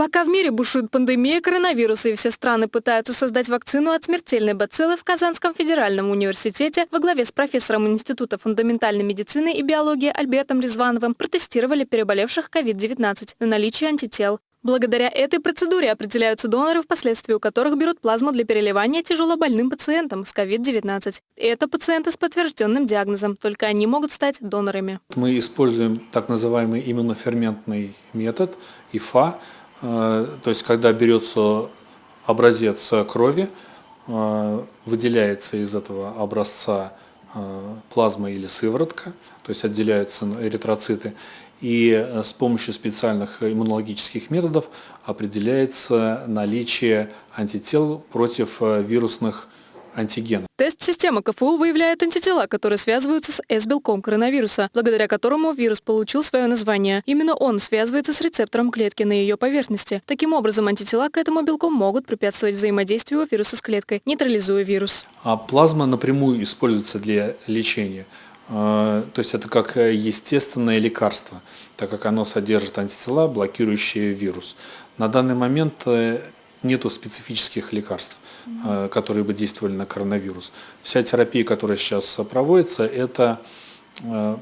Пока в мире бушует пандемия коронавируса и все страны пытаются создать вакцину от смертельной бациллы, в Казанском федеральном университете во главе с профессором Института фундаментальной медицины и биологии Альбертом Резвановым протестировали переболевших COVID-19 на наличие антител. Благодаря этой процедуре определяются доноры, впоследствии у которых берут плазму для переливания тяжелобольным пациентам с COVID-19. Это пациенты с подтвержденным диагнозом, только они могут стать донорами. Мы используем так называемый иммуноферментный метод, ИФА, Э, то есть когда берется образец крови, э, выделяется из этого образца плазма или сыворотка, то есть отделяются эритроциты, и с помощью специальных иммунологических методов определяется наличие антител против вирусных антигена. Тест-система КФУ выявляет антитела, которые связываются с S-белком коронавируса, благодаря которому вирус получил свое название. Именно он связывается с рецептором клетки на ее поверхности. Таким образом, антитела к этому белку могут препятствовать взаимодействию вируса с клеткой, нейтрализуя вирус. А плазма напрямую используется для лечения. А, то есть это как естественное лекарство, так как оно содержит антитела, блокирующие вирус. На данный момент э, нету специфических лекарств, mm которые бы действовали на коронавирус. Вся терапия, которая сейчас проводится, это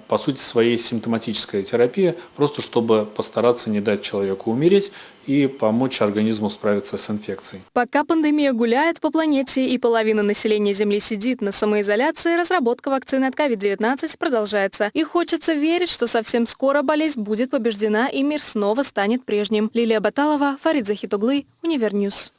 по сути своей симптоматическая терапия, просто чтобы постараться не дать человеку умереть и помочь организму справиться с инфекцией. Пока пандемия гуляет по планете и половина населения Земли сидит на самоизоляции, разработка вакцины от COVID-19 продолжается. И хочется верить, что совсем скоро болезнь будет побеждена и мир снова станет прежним. Лилия Баталова, Фарид Захит углы, Универ News.